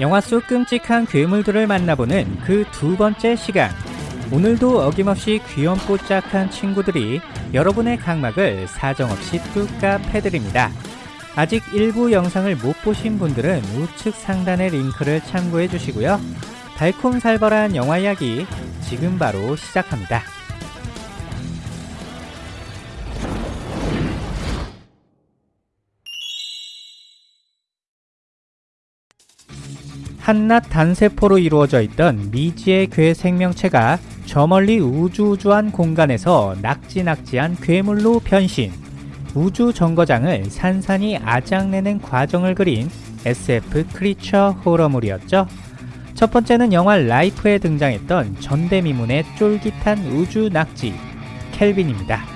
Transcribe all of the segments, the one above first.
영화 속 끔찍한 괴물들을 만나보는 그 두 번째 시간. 오늘도 어김없이 귀염뽀 짝한 친구들이 여러분의 각막을 사정없이 뚝까 패드립니다. 아직 일부 영상을 못 보신 분들은 우측 상단의 링크를 참고해 주시고요. 달콤살벌한 영화 이야기 지금 바로 시작합니다. 한낱 단세포로 이루어져 있던 미지의 괴 생명체가 저 멀리 우주우주한 공간에서 낙지낙지한 괴물로 변신. 우주 정거장을 산산이 아작내는 과정을 그린 SF 크리처 호러물이었죠. 첫 번째는 영화 라이프에 등장했던 전대미문의 쫄깃한 우주 낙지, 켈빈입니다.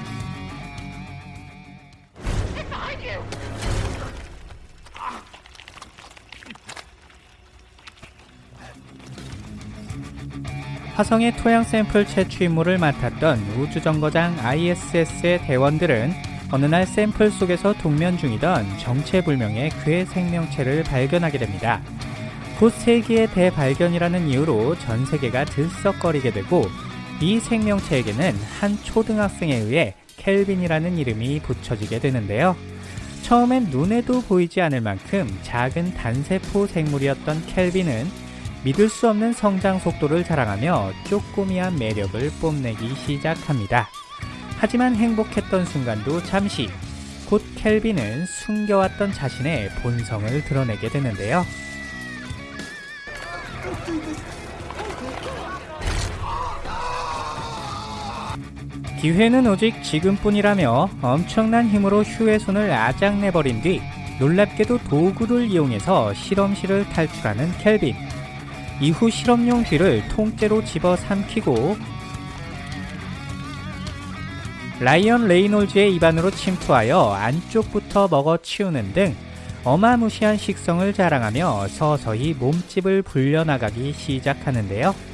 화성의 토양 샘플 채취 임무를 맡았던 우주정거장 ISS의 대원들은 어느 날 샘플 속에서 동면 중이던 정체불명의 괴 생명체를 발견하게 됩니다. 곧 세기의 대발견이라는 이유로 전 세계가 들썩거리게 되고 이 생명체에게는 한 초등학생에 의해 켈빈이라는 이름이 붙여지게 되는데요. 처음엔 눈에도 보이지 않을 만큼 작은 단세포 생물이었던 켈빈은 믿을 수 없는 성장 속도를 자랑하며 쪼꼬미한 매력을 뽐내기 시작합니다. 하지만 행복했던 순간도 잠시 곧 켈빈은 숨겨왔던 자신의 본성을 드러내게 되는데요. 기회는 오직 지금뿐이라며 엄청난 힘으로 휴의 손을 아작내버린 뒤 놀랍게도 도구를 이용해서 실험실을 탈출하는 켈빈. 이후 실험용 쥐를 통째로 집어 삼키고 라이언 레이놀즈의 입안으로 침투하여 안쪽부터 먹어치우는 등 어마무시한 식성을 자랑하며 서서히 몸집을 불려나가기 시작하는데요.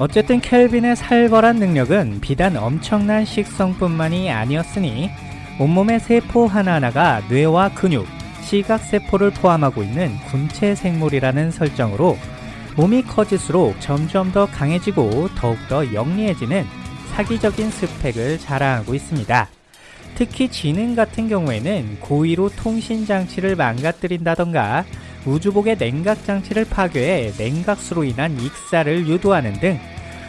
어쨌든 켈빈의 살벌한 능력은 비단 엄청난 식성뿐만이 아니었으니 온몸의 세포 하나하나가 뇌와 근육, 시각세포를 포함하고 있는 군체 생물이라는 설정으로 몸이 커질수록 점점 더 강해지고 더욱더 영리해지는 사기적인 스펙을 자랑하고 있습니다. 특히 지능 같은 경우에는 고의로 통신 장치를 망가뜨린다던가 우주복의 냉각장치를 파괴해 냉각수로 인한 익사를 유도하는 등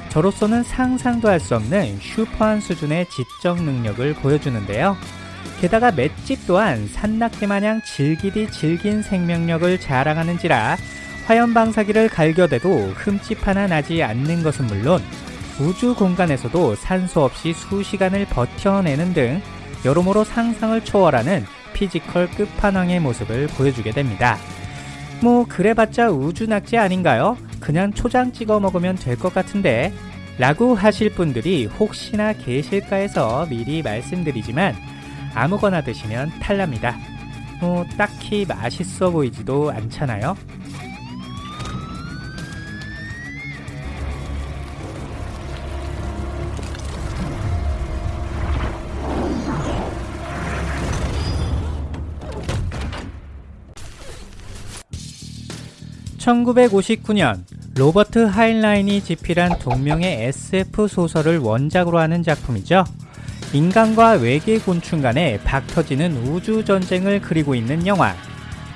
저로서는 상상도 할 수 없는 슈퍼한 수준의 지적 능력을 보여주는데요. 게다가 맷집 또한 산낙지 마냥 질기디 질긴 생명력을 자랑하는지라 화염방사기를 갈겨대도 흠집 하나 나지 않는 것은 물론 우주 공간에서도 산소 없이 수시간을 버텨내는 등 여러모로 상상을 초월하는 피지컬 끝판왕의 모습을 보여주게 됩니다. 뭐 그래봤자 우주 낙지 아닌가요? 그냥 초장 찍어 먹으면 될 것 같은데 라고 하실 분들이 혹시나 계실까 해서 미리 말씀드리지만 아무거나 드시면 탈납니다. 뭐 딱히 맛있어 보이지도 않잖아요. 1959년 로버트 하인라인이 집필한 동명의 SF 소설을 원작으로 하는 작품이죠. 인간과 외계 곤충 간의 박터지는 우주 전쟁을 그리고 있는 영화.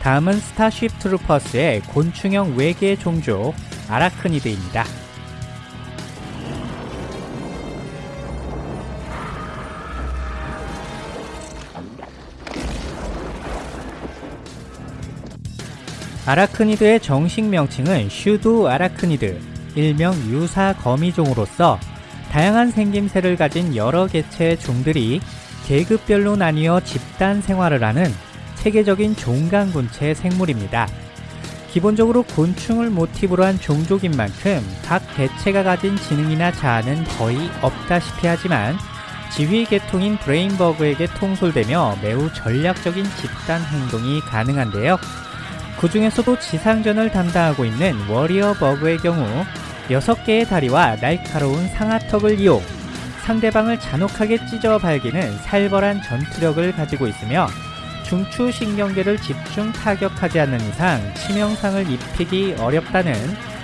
다음은 스타쉽 트루퍼스의 곤충형 외계 종족 아라크니드입니다. 아라크니드의 정식 명칭은 슈두 아라크니드, 일명 유사 거미종으로서 다양한 생김새를 가진 여러 개체의 종들이 계급별로 나뉘어 집단 생활을 하는 세계적인 종강군체 생물입니다. 기본적으로 곤충을 모티브로 한 종족인 만큼 각 개체가 가진 지능이나 자아는 거의 없다시피 하지만 지휘 계통인 브레인버그에게 통솔되며 매우 전략적인 집단 행동이 가능한데요. 그 중에서도 지상전을 담당하고 있는 워리어 버그의 경우 6개의 다리와 날카로운 상하턱을 이용 상대방을 잔혹하게 찢어 발기는 살벌한 전투력을 가지고 있으며 중추신경계를 집중 타격하지 않는 이상 치명상을 입히기 어렵다는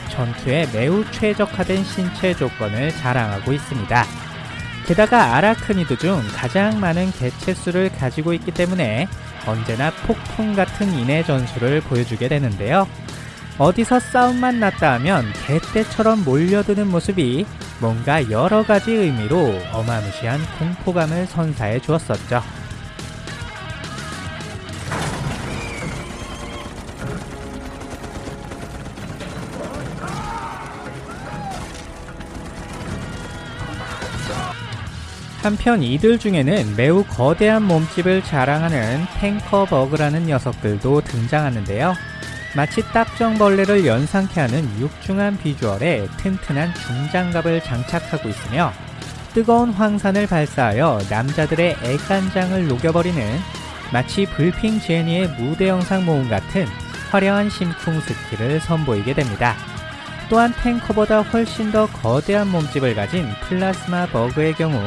전투에 매우 최적화된 신체 조건을 자랑하고 있습니다. 게다가 아라크니드 중 가장 많은 개체수를 가지고 있기 때문에 언제나 폭풍 같은 인해 전술을 보여주게 되는데요. 어디서 싸움만 났다 하면 개떼처럼 몰려드는 모습이 뭔가 여러 가지 의미로 어마무시한 공포감을 선사해 주었었죠. 한편 이들 중에는 매우 거대한 몸집을 자랑하는 tanker bug라는 녀석들도 등장하는데요. 마치 딱정벌레를 연상케 하는 육중한 비주얼에 튼튼한 중장갑을 장착하고 있으며 뜨거운 황산을 발사하여 남자들의 애간장을 녹여버리는 마치 블핑 제니의 무대 영상 모음 같은 화려한 심쿵 스킬을 선보이게 됩니다. 또한 탱커보다 훨씬 더 거대한 몸집을 가진 plasma bug의 경우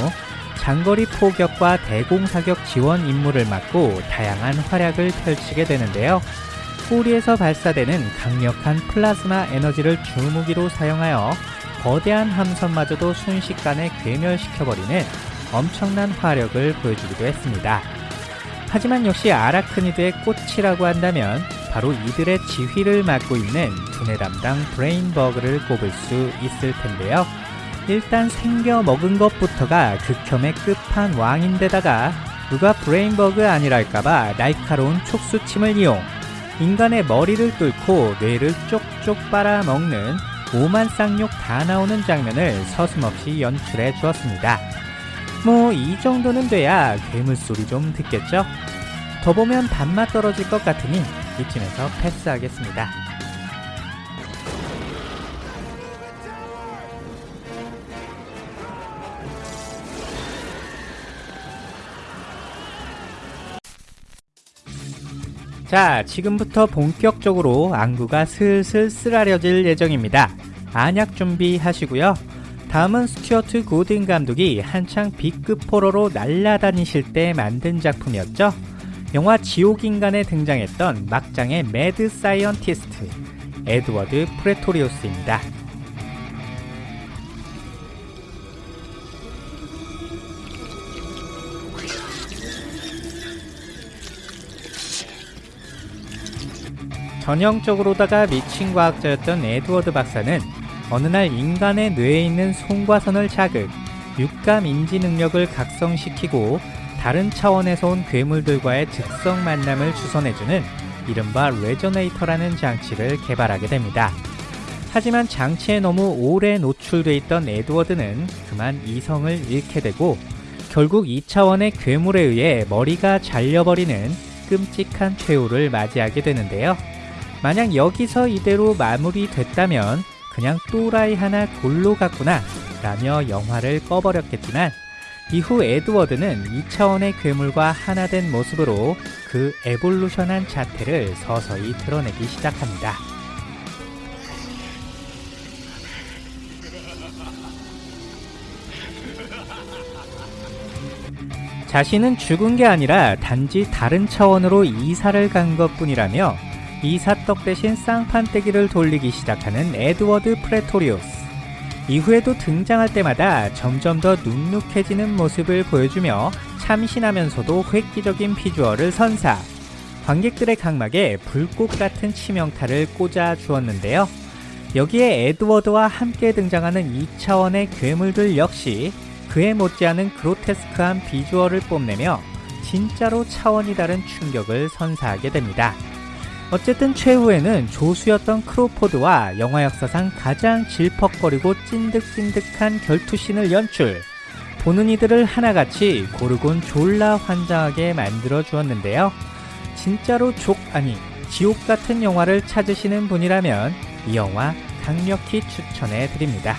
장거리 포격과 대공사격 지원 임무를 맡고 다양한 활약을 펼치게 되는데요. 꼬리에서 발사되는 강력한 플라즈마 에너지를 주무기로 사용하여 거대한 함선마저도 순식간에 괴멸시켜버리는 엄청난 화력을 보여주기도 했습니다. 하지만 역시 아라크니드의 꽃이라고 한다면 바로 이들의 지휘를 맡고 있는 두뇌 담당 brain bug를 꼽을 수 있을 텐데요. 일단 생겨 먹은 것부터가 극혐의 끝판왕인데다가 누가 brain bug 아니랄까봐 날카로운 촉수침을 이용 인간의 머리를 뚫고 뇌를 쪽쪽 빨아먹는 오만 쌍욕 다 나오는 장면을 서슴없이 연출해 주었습니다. 뭐 이 정도는 돼야 괴물 소리 좀 듣겠죠? 더 보면 밥맛 떨어질 것 같으니 이쯤에서 패스하겠습니다. 자, 지금부터 본격적으로 안구가 슬슬 쓰라려질 예정입니다. 안약 준비하시고요. 다음은 스튜어트 고든 감독이 한창 B급 호러로 날아다니실 때 만든 작품이었죠. 영화 지옥인간에 등장했던 막장의 mad scientist 에드워드 프레토리오스입니다. 전형적으로다가 미친 과학자였던 에드워드 박사는 어느 날 인간의 뇌에 있는 송과선을 자극, 육감 인지 능력을 각성시키고 다른 차원에서 온 괴물들과의 즉석 만남을 주선해주는 이른바 resonator라는 장치를 개발하게 됩니다. 하지만 장치에 너무 오래 노출돼 있던 에드워드는 그만 이성을 잃게 되고 결국 2차원의 괴물에 의해 머리가 잘려버리는 끔찍한 최후를 맞이하게 되는데요. 만약 여기서 이대로 마무리됐다면 그냥 또라이 하나 골로 갔구나 라며 영화를 꺼버렸겠지만 이후 에드워드는 2차원의 괴물과 하나 된 모습으로 그 에볼루션한 자태를 서서히 드러내기 시작합니다. 자신은 죽은 게 아니라 단지 다른 차원으로 이사를 간 것 뿐이라며 이사떡 대신 쌍판떼기를 돌리기 시작하는 에드워드 프레토리오스. 이후에도 등장할 때마다 점점 더 눅눅해지는 모습을 보여주며 참신하면서도 획기적인 비주얼을 선사. 관객들의 각막에 불꽃 같은 치명타를 꽂아 주었는데요. 여기에 에드워드와 함께 등장하는 2차원의 괴물들 역시 그에 못지않은 그로테스크한 비주얼을 뽐내며 진짜로 차원이 다른 충격을 선사하게 됩니다. 어쨌든 최후에는 조수였던 크로포드와 영화 역사상 가장 질퍽거리고 찐득찐득한 결투신을 연출. 보는 이들을 하나같이 고르곤 졸라 환장하게 만들어 주었는데요. 진짜로 족 아니 지옥 같은 영화를 찾으시는 분이라면 이 영화 강력히 추천해 드립니다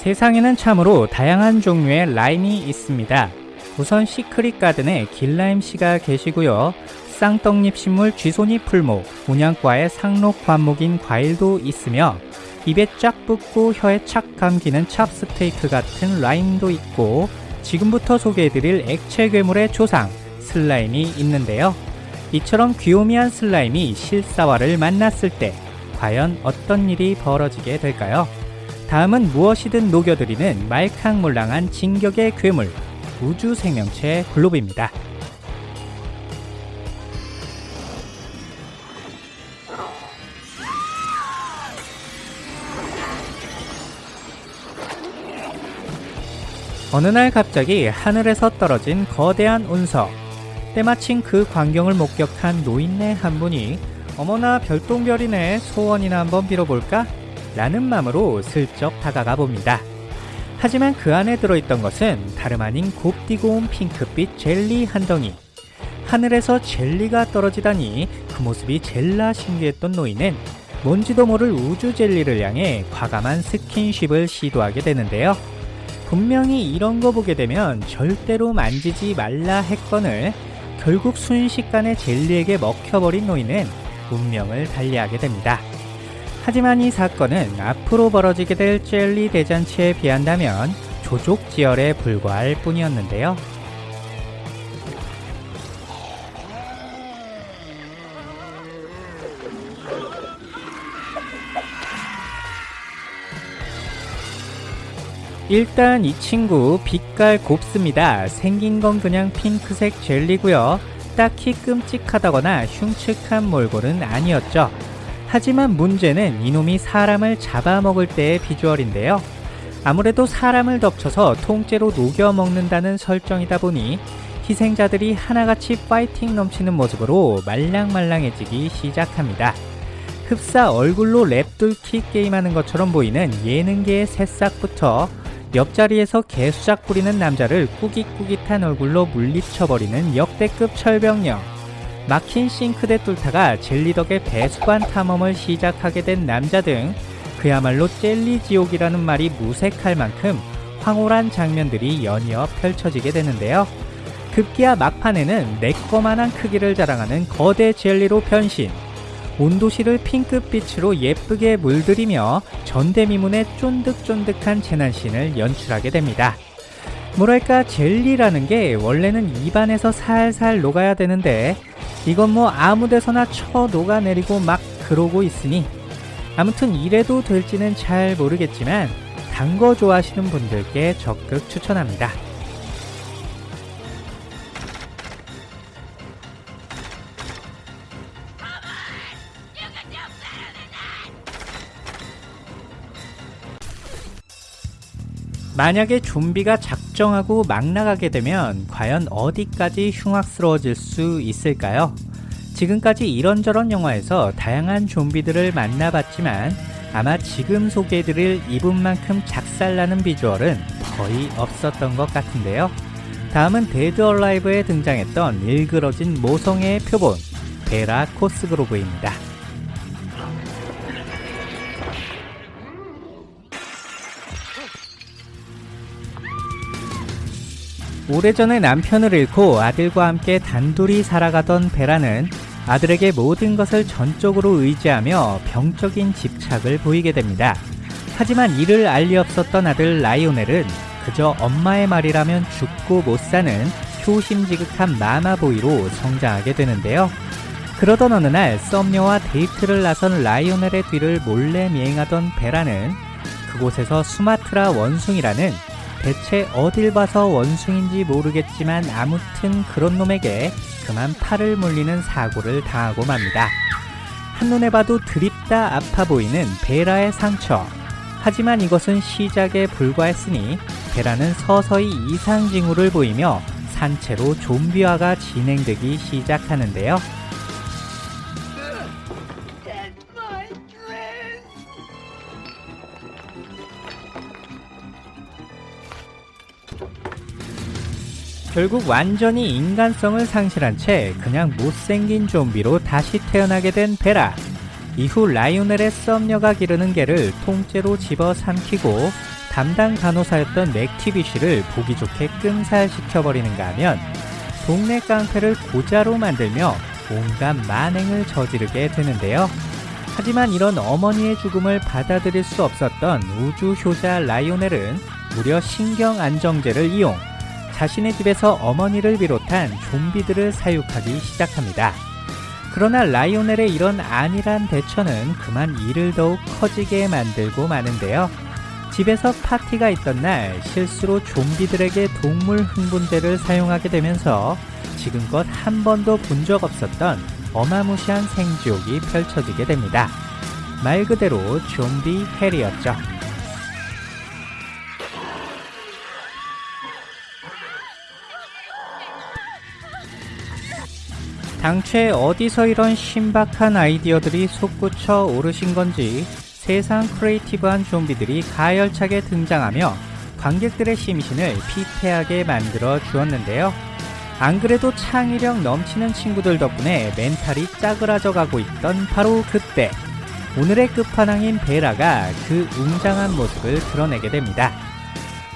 세상에는 참으로 다양한 종류의 라인이 있습니다. 우선 시크릿 가든에 길라임 씨가 계시고요. 쌍떡잎 식물 쥐손이 풀목, 분양과의 상록 관목인 과일도 있으며 입에 쫙 붙고 혀에 착 감기는 찹스테이크 같은 라임도 있고 지금부터 소개해드릴 액체 괴물의 조상 슬라임이 있는데요. 이처럼 귀요미한 슬라임이 실사화를 만났을 때 과연 어떤 일이 벌어지게 될까요? 다음은 무엇이든 녹여드리는 말캉몰랑한 진격의 괴물 우주 생명체 글로브입니다. 어느 날 갑자기 하늘에서 떨어진 거대한 운석. 때마침 그 광경을 목격한 노인네 한 분이 어머나 별똥별이네 소원이나 한번 빌어볼까? 라는 마음으로 슬쩍 다가가 봅니다. 하지만 그 안에 들어있던 것은 다름 아닌 곱디고 온 핑크빛 젤리 한 덩이. 하늘에서 젤리가 떨어지다니 그 모습이 젤라 신기했던 노인은 뭔지도 모를 우주 젤리를 향해 과감한 스킨십을 시도하게 되는데요. 분명히 이런 거 보게 되면 절대로 만지지 말라 했건을 결국 순식간에 젤리에게 먹혀버린 노인은 운명을 달리하게 됩니다. 하지만 이 사건은 앞으로 벌어지게 될 젤리 대잔치에 비한다면 조족지열에 불과할 뿐이었는데요. 일단 이 친구 빛깔 곱습니다. 생긴 건 그냥 핑크색 젤리고요. 딱히 끔찍하다거나 흉측한 몰골은 아니었죠. 하지만 문제는 이놈이 사람을 잡아먹을 때의 비주얼인데요. 아무래도 사람을 덮쳐서 통째로 녹여 먹는다는 설정이다 보니 희생자들이 하나같이 파이팅 넘치는 모습으로 말랑말랑해지기 시작합니다. 흡사 얼굴로 랩돌킥 게임하는 것처럼 보이는 예능계의 새싹부터 옆자리에서 개수작 부리는 남자를 꾸깃꾸깃한 얼굴로 물리쳐버리는 역대급 철벽력 막힌 싱크대 뚫다가 젤리 덕에 배수관 탐험을 시작하게 된 남자 등 그야말로 젤리 지옥이라는 말이 무색할 만큼 황홀한 장면들이 연이어 펼쳐지게 되는데요. 급기야 막판에는 내꺼만한 크기를 자랑하는 거대 젤리로 변신 온도실을 핑크빛으로 예쁘게 물들이며 전대미문의 쫀득쫀득한 재난신을 연출하게 됩니다. 뭐랄까 젤리라는 게 원래는 입안에서 살살 녹아야 되는데 이건 뭐 아무데서나 쳐 녹아내리고 막 그러고 있으니 아무튼 이래도 될지는 잘 모르겠지만 단 거 좋아하시는 분들께 적극 추천합니다. 만약에 좀비가 작정하고 막 나가게 되면 과연 어디까지 흉악스러워질 수 있을까요? 지금까지 이런저런 영화에서 다양한 좀비들을 만나봤지만 아마 지금 소개해드릴 이분만큼 작살나는 비주얼은 거의 없었던 것 같은데요. 다음은 데드 얼라이브에 등장했던 일그러진 모성애의 표본 베라 코스그로브입니다. 오래전에 남편을 잃고 아들과 함께 단둘이 살아가던 베라는 아들에게 모든 것을 전적으로 의지하며 병적인 집착을 보이게 됩니다. 하지만 이를 알 리 없었던 아들 라이오넬은 그저 엄마의 말이라면 죽고 못 사는 효심지극한 마마보이로 성장하게 되는데요. 그러던 어느 날 썸녀와 데이트를 나선 라이오넬의 뒤를 몰래 미행하던 베라는 그곳에서 수마트라 원숭이라는 대체 어딜 봐서 원숭인지 모르겠지만 아무튼 그런 놈에게 그만 팔을 물리는 사고를 당하고 맙니다. 한눈에 봐도 드립다 아파 보이는 베라의 상처. 하지만 이것은 시작에 불과했으니 베라는 서서히 이상 징후를 보이며 산채로 좀비화가 진행되기 시작하는데요. 결국 완전히 인간성을 상실한 채 그냥 못생긴 좀비로 다시 태어나게 된 베라. 이후 라이오넬의 썸녀가 기르는 개를 통째로 집어 삼키고 담당 간호사였던 맥티비 씨를 보기 좋게 끔살시켜버리는가 하면 동네 깡패를 고자로 만들며 온갖 만행을 저지르게 되는데요. 하지만 이런 어머니의 죽음을 받아들일 수 없었던 우주 효자 라이오넬은 무려 신경 안정제를 이용 자신의 집에서 어머니를 비롯한 좀비들을 사육하기 시작합니다. 그러나 라이오넬의 이런 안일한 대처는 그만 일을 더욱 커지게 만들고 마는데요. 집에서 파티가 있던 날 실수로 좀비들에게 동물 흥분제를 사용하게 되면서 지금껏 한 번도 본 적 없었던 어마무시한 생지옥이 펼쳐지게 됩니다. 말 그대로 좀비 hell이었죠. 당최 어디서 이런 신박한 아이디어들이 솟구쳐 오르신 건지 세상 creative한 좀비들이 가열차게 등장하며 관객들의 심신을 피폐하게 만들어 주었는데요. 안 그래도 창의력 넘치는 친구들 덕분에 멘탈이 짜그라져 가고 있던 바로 그때 오늘의 끝판왕인 베라가 그 웅장한 모습을 드러내게 됩니다.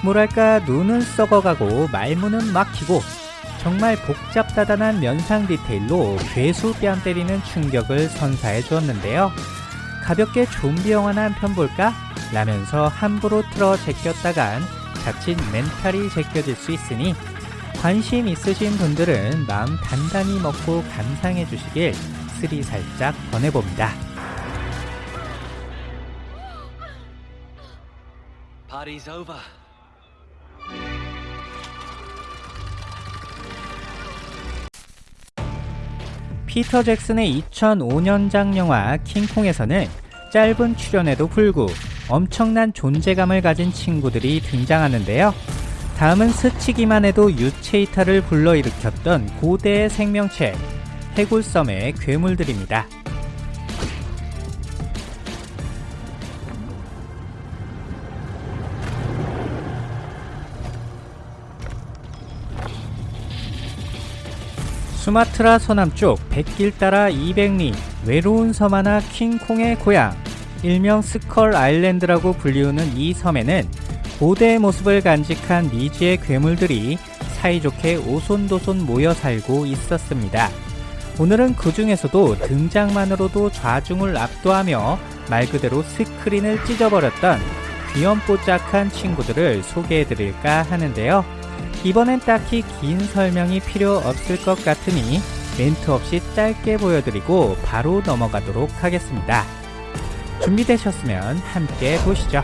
뭐랄까 눈은 썩어가고 말문은 막히고 정말 복잡다단한 면상 디테일로 괴수 뺨 때리는 충격을 선사해 주었는데요. 가볍게 좀비 영화나 한 편 볼까? 라면서 함부로 틀어 제꼈다간 자칫 멘탈이 제껴질 수 있으니 관심 있으신 분들은 마음 단단히 먹고 감상해 주시길 스리 살짝 권해봅니다. Party's. 피터 잭슨의 2005년작 영화 킹콩에서는 짧은 출연에도 불구 엄청난 존재감을 가진 친구들이 등장하는데요. 다음은 스치기만 해도 유체이탈을 불러일으켰던 고대의 생명체 해골섬의 괴물들입니다. 수마트라 서남쪽 백길 따라 200리 외로운 섬 하나 킹콩의 고향 일명 스컬 아일랜드라고 불리우는 이 섬에는 고대의 모습을 간직한 미지의 괴물들이 사이좋게 오손도손 모여 살고 있었습니다. 오늘은 그 중에서도 등장만으로도 좌중을 압도하며 말 그대로 스크린을 찢어버렸던 귀염뽀짝한 친구들을 소개해드릴까 하는데요. 이번엔 딱히 긴 설명이 필요 없을 것 같으니 멘트 없이 짧게 보여드리고 바로 넘어가도록 하겠습니다. 준비되셨으면 함께 보시죠.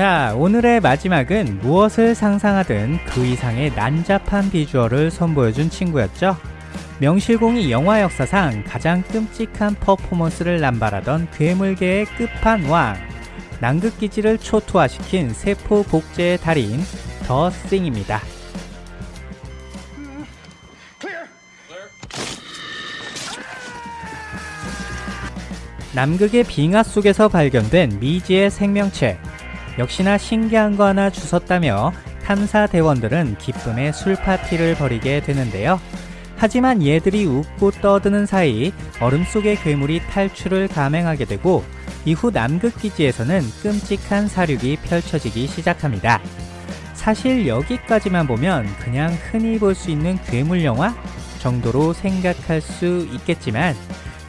자, 오늘의 마지막은 무엇을 상상하든 그 이상의 난잡한 비주얼을 선보여준 친구였죠. 명실공히 영화 역사상 가장 끔찍한 퍼포먼스를 남발하던 괴물계의 끝판왕 남극기지를 초토화시킨 세포 복제의 달인 더 싱입니다. 남극의 빙하 속에서 발견된 미지의 생명체 역시나 신기한 거 하나 주웠다며 탐사 대원들은 기쁨의 술 파티를 벌이게 되는데요. 하지만 얘들이 웃고 떠드는 사이 얼음 속의 괴물이 탈출을 감행하게 되고 이후 남극기지에서는 끔찍한 사륙이 펼쳐지기 시작합니다. 사실 여기까지만 보면 그냥 흔히 볼 수 있는 괴물 영화 정도로 생각할 수 있겠지만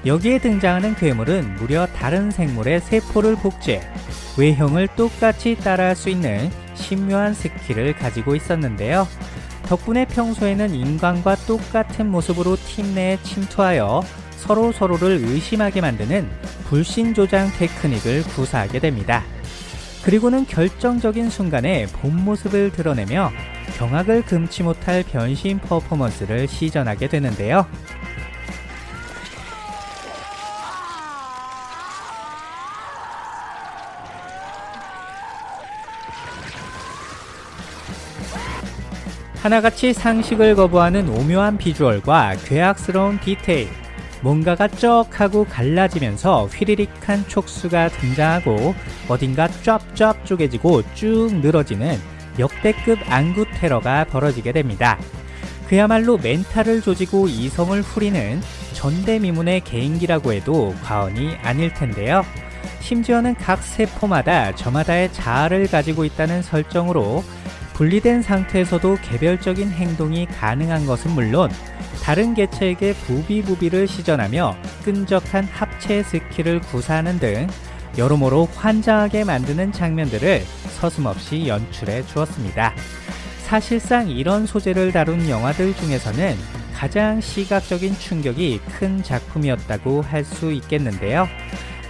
여기에 등장하는 괴물은 무려 다른 생물의 세포를 복제, 외형을 똑같이 따라할 수 있는 신묘한 스킬을 가지고 있었는데요. 덕분에 평소에는 인간과 똑같은 모습으로 팀 내에 침투하여 서로 서로를 의심하게 만드는 불신 조장 테크닉을 구사하게 됩니다. 그리고는 결정적인 순간에 본 모습을 드러내며 경악을 금치 못할 변신 퍼포먼스를 시전하게 되는데요. 하나같이 상식을 거부하는 오묘한 비주얼과 괴악스러운 디테일, 뭔가가 쩍 하고 갈라지면서 휘리릭한 촉수가 등장하고 어딘가 쫙쫙 쪼개지고 쭉 늘어지는 역대급 안구 테러가 벌어지게 됩니다. 그야말로 멘탈을 조지고 이성을 후리는 전대미문의 개인기라고 해도 과언이 아닐 텐데요. 심지어는 각 세포마다 저마다의 자아를 가지고 있다는 설정으로 분리된 상태에서도 개별적인 행동이 가능한 것은 물론 다른 개체에게 부비부비를 시전하며 끈적한 합체 스킬을 구사하는 등 여러모로 환장하게 만드는 장면들을 서슴없이 연출해 주었습니다. 사실상 이런 소재를 다룬 영화들 중에서는 가장 시각적인 충격이 큰 작품이었다고 할 수 있겠는데요.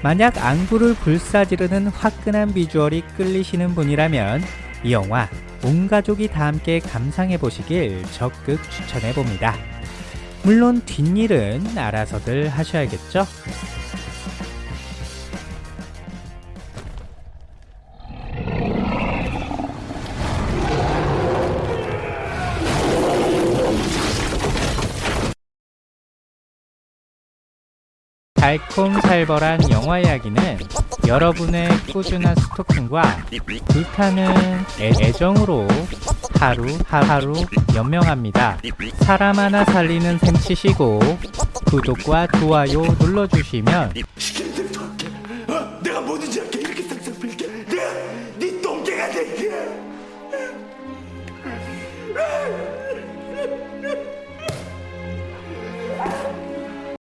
만약 안구를 불사지르는 화끈한 비주얼이 끌리시는 분이라면 이 영화 온 가족이 다 함께 감상해 보시길 적극 추천해 봅니다. 물론 뒷일은 알아서들 하셔야겠죠? 달콤살벌한 영화 이야기는 여러분의 꾸준한 스토킹과 불타는 애- 애정으로 하루 하루 연명합니다. 사람 하나 살리는 셈 치시고 구독과 좋아요 눌러주시면? 내가 뭐든지.